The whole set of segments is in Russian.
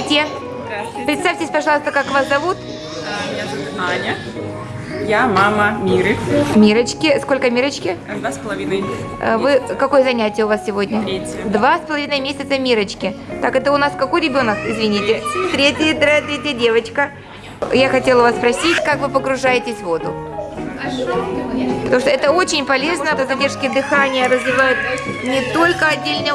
Здравствуйте. Здравствуйте. Представьтесь, пожалуйста, как вас зовут? А, Меня зовут Аня. Я мама Миры. Мирочки. Сколько Мирочки? Два с половиной. Э, Вы какое занятие у вас сегодня? Третье. Два с половиной месяца Мирочки. Так, это у нас какой ребенок, извините? Третий, третья, третья девочка. Я хотела вас спросить, как вы погружаетесь в воду? Потому что это очень полезно, это задержки дыхания развивают не только отдельные,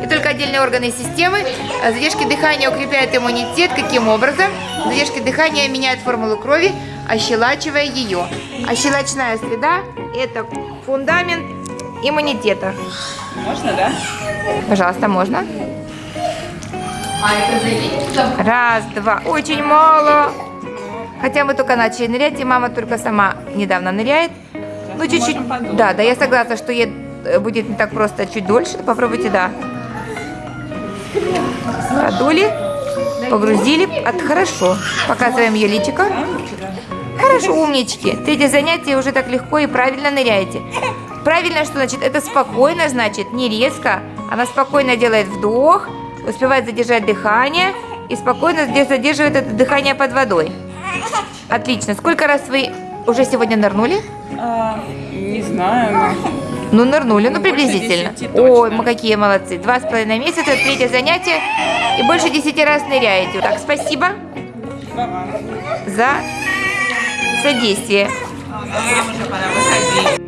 не только отдельные органы системы. а Задержки дыхания укрепляют иммунитет. Каким образом? Задержки дыхания меняют формулу крови, ощелачивая ее. Ощелочная среда – это фундамент иммунитета. Можно, да? Пожалуйста, можно? Раз, два. Очень мало. Хотя мы только начали нырять, и мама только сама недавно ныряет. Ну, мы чуть-чуть. можем подумать. Да, да, я согласна, что ей э, будет не так просто, чуть дольше. Попробуйте, да. Подули, погрузили. От, хорошо. Показываем ее личико. Хорошо, умнички. Третье занятие уже так легко и правильно ныряете. Правильно, что значит? Это спокойно, значит, не резко. Она спокойно делает вдох, успевает задержать дыхание и спокойно задерживает это дыхание под водой. Отлично. Сколько раз вы уже сегодня нырнули? А, не знаю. Ну, нырнули, ну, Ну, приблизительно. 10 Ой, мы какие молодцы. Два с половиной месяца, третье занятие. И больше десяти раз ныряете. Так, спасибо за содействие. Ага.